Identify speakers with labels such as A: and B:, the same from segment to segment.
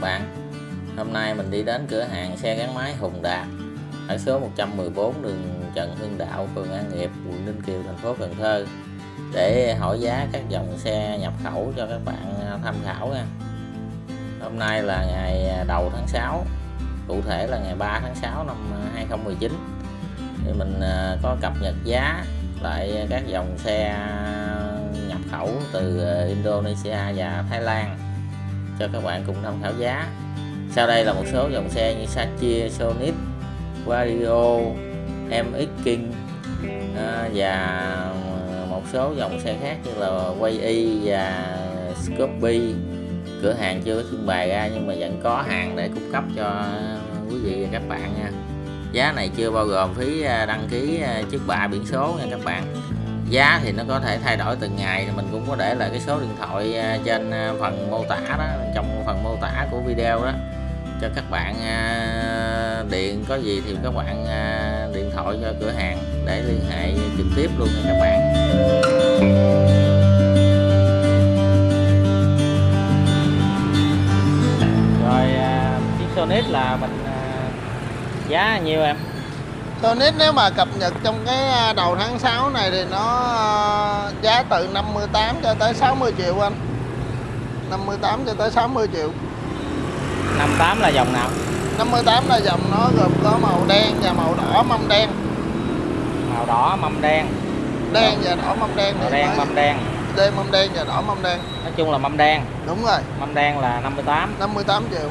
A: bạn. Hôm nay mình đi đến cửa hàng xe gắn máy Hùng Đạt ở số 114 đường Trần Hưng Đạo, phường An Nghiệp, quận Ninh Kiều, thành phố Cần Thơ để hỏi giá các dòng xe nhập khẩu cho các bạn à, tham khảo nha. Hôm nay là ngày à, đầu tháng 6, cụ thể là ngày 3 tháng 6 năm 2019 thì mình à, có cập nhật giá lại các dòng xe nhập khẩu từ Indonesia và Thái Lan cho các bạn cùng tham khảo giá. Sau đây là một số dòng xe như Satchia, Sonic, Vario, MX King à, và một số dòng xe khác như là Way Y và Scorpio cửa hàng chưa có trưng bày ra nhưng mà vẫn có hàng để cung cấp cho quý vị và các bạn nha. Giá này chưa bao gồm phí à, đăng ký à, trước bạ biển số nha các bạn giá thì nó có thể thay đổi từng ngày. Mình cũng có để lại cái số điện thoại à, trên à, phần mô tả đó, trong phần mô tả của video đó, cho các bạn à, điện. Có gì thì các bạn điện thoại cho cửa hàng để liên hệ trực tiếp luôn nha các bạn. Rồi chiếc Sonic là mình giá nhiêu em?
B: Sonic nếu mà cập nhật trong cái à, đầu tháng 6 này thì nó à, giá từ 58 cho tới 60 triệu anh. 58 cho tới 60 triệu.
A: 58 là dòng nào?
B: 58 là dòng nó gồm có màu đen và màu đỏ mâm đen.
A: Màu đỏ mâm đen.
B: Đen và đỏ mâm đen
A: màu đen mâm đen.
B: đen mâm đen và đỏ mâm đen.
A: Nói chung là mâm đen.
B: Đúng rồi.
A: Mâm đen là 58
B: 58 triệu.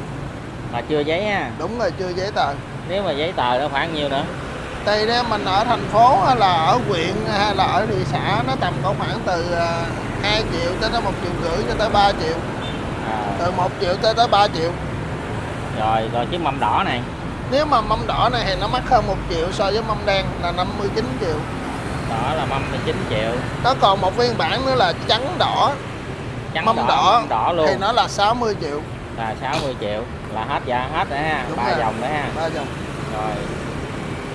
A: Là chưa giấy ha.
B: Đúng rồi chưa giấy tờ.
A: Nếu mà giấy tờ nó khoảng nhiêu nữa
B: tùy nếu mình ở thành phố hay là ở huyện hay là ở thị xã nó tầm có khoảng từ 2 à, triệu tới tới 1 triệu rưỡi cho tới 3 triệu. À. từ 1 triệu tới tới 3 triệu.
A: Rồi rồi chiếc mâm đỏ này.
B: Nếu mà mâm đỏ này thì nó mắc hơn 1 triệu so với mâm đen là 59 triệu.
A: Đỏ là mâm 19 triệu.
B: Nó còn một phiên bản nữa là trắng đỏ.
A: Trắng mâm đỏ, đỏ,
B: mâm
A: đỏ luôn.
B: thì nó là 60 triệu.
A: Là 60 triệu. Là hết dạ hết đấy ha. Ba dòng đấy ha.
B: Ba dòng.
A: Rồi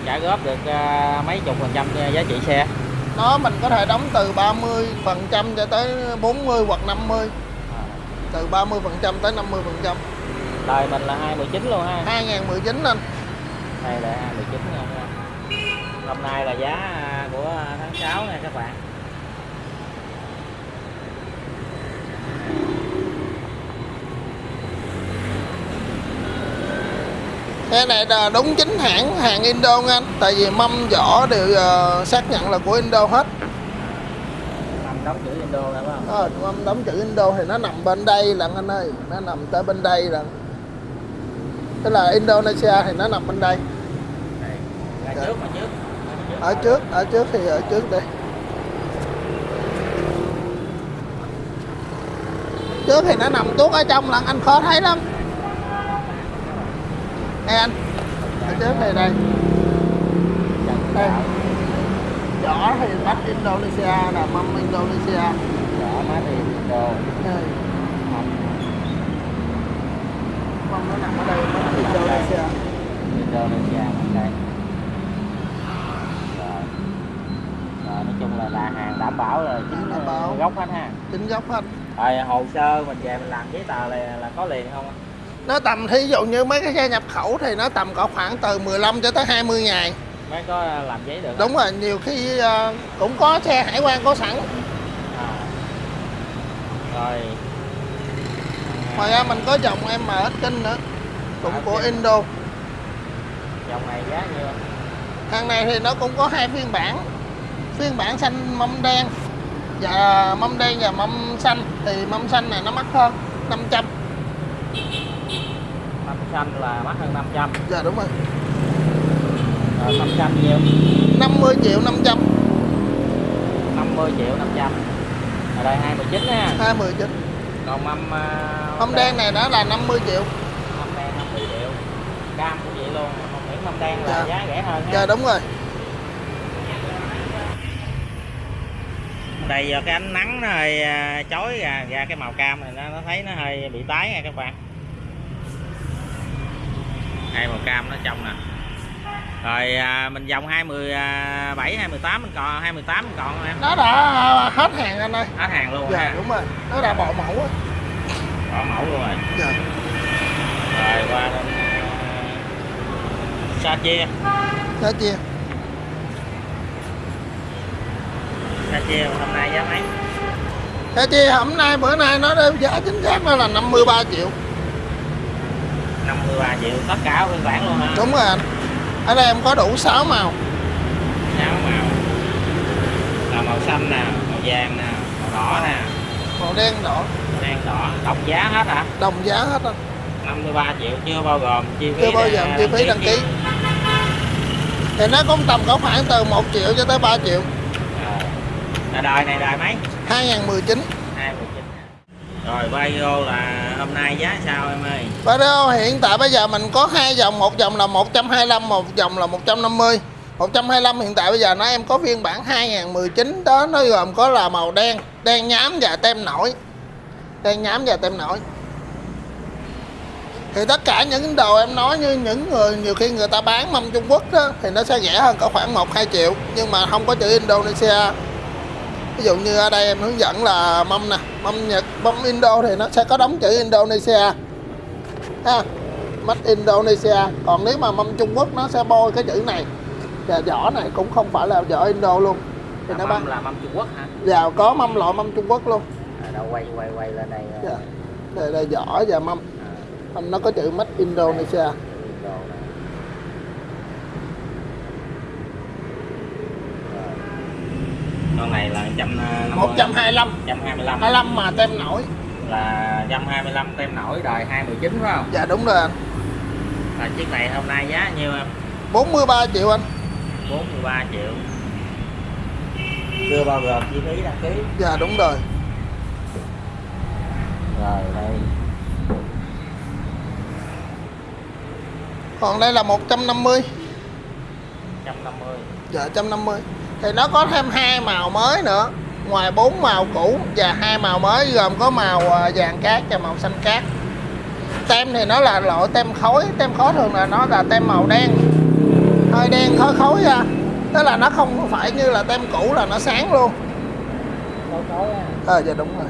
A: trả góp được uh, mấy chục phần trăm giá trị xe?
B: Nó mình có thể đóng từ 30 phần trăm cho tới 40 hoặc 50 à. từ 30 phần trăm tới 50 phần trăm.
A: Đời mình là 2019 luôn ha.
B: 2019 anh.
A: Đây là 2019 nha. Hôm nay là giá của tháng 6 nha các bạn
B: Cái này là đúng chính hãng hàng Indo anh Tại vì mâm vỏ đều uh, xác nhận là của Indo hết.
A: Mâm đóng chữ Indo phải không?
B: Ờ, mâm đóng chữ Indo thì nó nằm bên đây lận anh ơi Nó nằm tới bên đây lận Tức là Indonesia thì nó nằm bên đây.
A: Đây, trước mà trước.
B: Ở trước, ở trước thì ở trước đây Trước thì nó nằm tuốt ở trong lận anh khó thấy lắm Đây anh Ở trước này đây. Đây. Vỏ thì bắt Indonesia là mâm Indonesia.
A: Vỏ made in Indo
B: Đây. Mâm nó nằm ở đây mâm Indonesia.
A: Indonesia đây. Nói chung là là hàng đảm bảo là chính đảm bảo. gốc hết ha.
B: Chính gốc hết.
A: Rồi hồ sơ mình về mình làm giấy tờ là là có liền không
B: nó tầm thí dụ như mấy cái xe nhập khẩu thì nó tầm có khoảng từ 15 cho tới 20 ngày
A: mới có làm giấy được
B: đúng rồi nhiều khi uh, cũng có xe hải quan có sẵn. À.
A: rồi.
B: Ngoài ra mình có dòng MS Kinh nữa cũng à, của Indo.
A: Dòng này giá nhiêu?
B: Hàng này thì nó cũng có hai phiên bản phiên bản xanh mâm đen và mâm đen và mâm xanh. Thì mâm xanh này nó mắc hơn 500
A: mâm xanh là mắc hơn 500
B: dạ đúng rồi.
A: Rồi mâm xanh nhiêu?
B: 50 triệu 500
A: 50 triệu 500 ở đây 219 nha.
B: 219
A: còn mâm uh,
B: mâm đen. này đó là 50 triệu.
A: Mâm đen 50 triệu. Cam cũng vậy luôn còn miễn mâm đen là dạ. giá rẻ hơn
B: dạ đúng rồi.
A: Đây giờ cái ánh nắng nó hơi à, chói ra, ra cái màu cam này nó, nó thấy nó hơi bị tái nha các bạn hai màu cam nó trong nè. Rồi à, mình vòng 27 28 à, mình còn 28 mình còn em?
B: Nó đã à, hết hàng anh ơi.
A: Hết hàng luôn
B: dạ
A: ha.
B: đúng rồi. Nó đã bỏ mẫu á.
A: Bỏ mẫu luôn rồi.
B: Dạ.
A: Rồi qua đến sa chia.
B: Sa chia.
A: Sa chia hôm nay giá mấy?
B: Sa chia hôm nay bữa nay nó đeo giá chính xác nó là 53 triệu.
A: 53 triệu tất cả phiên bản luôn hả?
B: Đúng rồi anh. Ở đây em có đủ 6 màu.
A: 6 màu. Là màu xanh nè màu vàng nè màu đỏ nè.
B: Màu đen đỏ.
A: Màu đen đỏ. Đồng giá hết hả?
B: Đồng giá hết anh.
A: 53 triệu chưa bao gồm chi phí
B: Chưa bao giờ chi phí đăng ký. Thì nó cũng tầm có khoảng từ 1 triệu cho tới 3 triệu.
A: Là đời này đời mấy?
B: 2019
A: 2019 rồi Vario là hôm nay giá sao em ơi?
B: Vario hiện tại bây giờ mình có hai dòng, một dòng là 125 một dòng là 150 125 hiện tại bây giờ nó, em có phiên bản 2019 đó nó gồm có là màu đen đen nhám và tem nổi. Đen nhám và tem nổi. Thì tất cả những đồ em nói như những người, nhiều khi người ta bán mâm Trung Quốc đó, thì nó sẽ rẻ hơn có khoảng 1 2 triệu. Nhưng mà không có chữ Indonesia ví dụ như ở đây em hướng dẫn là mâm nè mâm Nhật mâm Indo thì nó sẽ có đóng chữ Indonesia. Ha Made Indonesia. Còn nếu mà mâm Trung Quốc nó sẽ bôi cái chữ này. Và vỏ này cũng không phải là vỏ Indo luôn. Thì nó
A: mâm
B: bán
A: là mâm Trung Quốc hả?
B: Và có mâm loại mâm Trung Quốc luôn.
A: À, đâu quay quay quay lên đây.
B: Dạ. đây là vỏ và mâm.
A: À,
B: mâm nó có chữ Made Indonesia
A: đồ này. Rồi. con này là 150
B: 125
A: 125
B: 25 mà tem nổi.
A: Là 125 tem nổi đời 219 phải không?
B: Dạ đúng rồi anh.
A: Là chiếc này hôm nay giá nhiêu em?
B: 43 triệu anh.
A: 43 triệu. Chưa bao gồm chi phí đăng ký.
B: Dạ đúng rồi.
A: Rồi đây.
B: Còn đây là 150
A: 150
B: dạ 150 thì nó có thêm hai màu mới nữa. Ngoài bốn màu cũ và hai màu mới gồm có màu à, vàng cát và màu xanh cát. Tem thì nó là loại tem khối. Tem khối thường là nó là tem màu đen. Hơi đen khối khối ra tức là nó không phải như là tem cũ là nó sáng luôn.
A: Á
B: ờ dạ đúng rồi.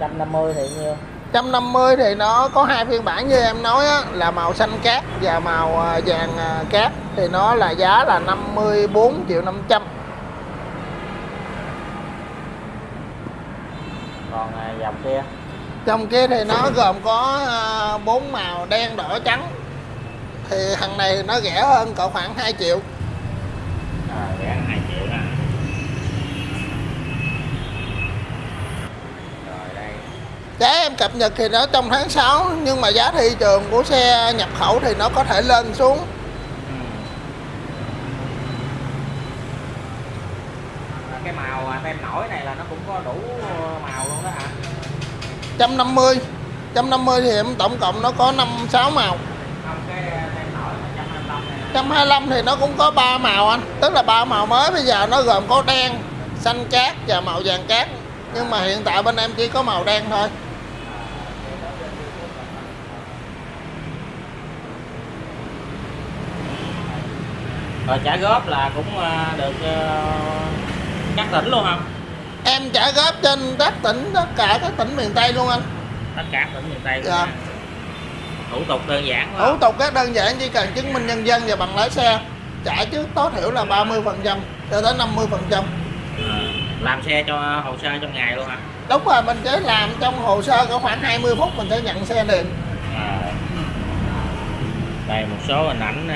A: Rồi. 150 thì nhiêu
B: 150 thì nó có hai phiên bản như em nói á, là màu xanh cát và màu à, vàng à, cát. Thì nó là giá là 54 triệu 500
A: còn à, dòng kia?
B: Trong kia thì nó gồm có bốn màu đen đỏ trắng. Thì thằng này nó rẻ hơn cỡ khoảng 2 triệu
A: à, rẻ 2 triệu nè rồi đây
B: giá em cập nhật thì nó trong tháng 6 nhưng mà giá thị trường của xe nhập khẩu thì nó có thể lên xuống.
A: Ừ. Cái màu tem nổi này là nó cũng có đủ màu luôn đó hả?
B: 150 150 thì em tổng cộng nó có 5 6 màu.
A: Không cái à, tem nổi 125 này. nè
B: 125 thì nó cũng có 3 màu anh. Tức là ba màu mới bây giờ nó gồm có đen xanh cát và màu vàng cát. Nhưng mà hiện tại bên em chỉ có màu đen thôi
A: rồi trả góp là cũng à, được à, các tỉnh luôn không
B: em trả góp trên các tỉnh tất cả các tỉnh miền Tây luôn anh.
A: Tất cả tỉnh miền tây luôn
B: Dạ.
A: thủ tục đơn giản quá.
B: Thủ tục rất đơn giản chỉ cần chứng minh nhân dân và bằng lái xe. Trả trước tối thiểu là 30 phần trăm cho tới 50 phần trăm.
A: À, làm xe cho hồ sơ trong ngày luôn hả?
B: Đúng rồi mình chỉ làm trong hồ sơ có khoảng 20 phút mình sẽ nhận xe liền.
A: À. đây một số hình ảnh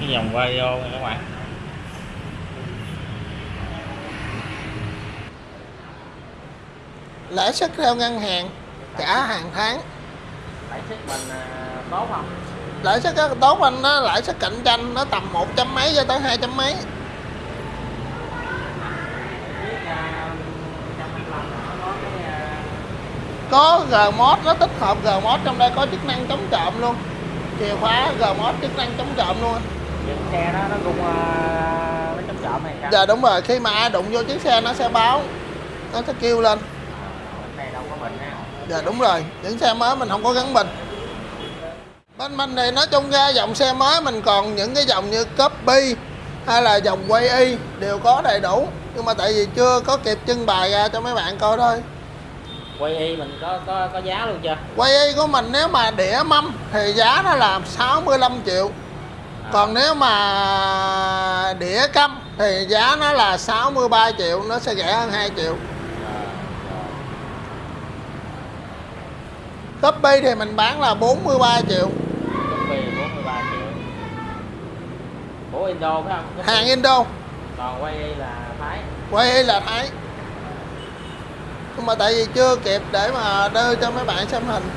A: cái dòng video này các bạn.
B: Lãi suất theo ngân hàng trả hàng tháng.
A: Lãi suất mình à, tốt không?
B: Lãi suất tốt anh nó lãi suất cạnh tranh nó tầm một trăm mấy cho tới hai trăm mấy.
A: À, 125 nó có à,
B: có Gmod nó tích hợp Gmod trong đây có chức năng chống trộm luôn. Chìa khóa Gmod chức năng chống trộm luôn. anh.
A: Những xe đó nó cũng nó chống trộm này sao?
B: Dạ đúng rồi. Khi mà ai đụng vô chiếc xe nó sẽ báo nó sẽ kêu lên.
A: Bên này đâu có bình ha?
B: Dạ đúng rồi. Những xe mới mình không có gắn bình. Bên mình thì nói chung ra dòng xe mới mình còn những cái dòng như copy hay là dòng quay y đều có đầy đủ. Nhưng mà tại vì chưa có kịp trưng bày ra cho mấy bạn coi thôi.
A: Quay y mình có có có giá luôn chưa?
B: Quay y của mình nếu mà đĩa mâm thì giá nó là 65 triệu còn nếu mà đĩa câm thì giá nó là 63 triệu nó sẽ rẻ hơn 2 triệu. Shopee thì mình bán là 43 triệu.
A: Shopee 43 triệu. Của Indo phải không?
B: Hàng Indo.
A: Còn quay là Thái.
B: Quay là Thái. Nhưng mà tại vì chưa kịp để mà đưa cho mấy bạn xem hình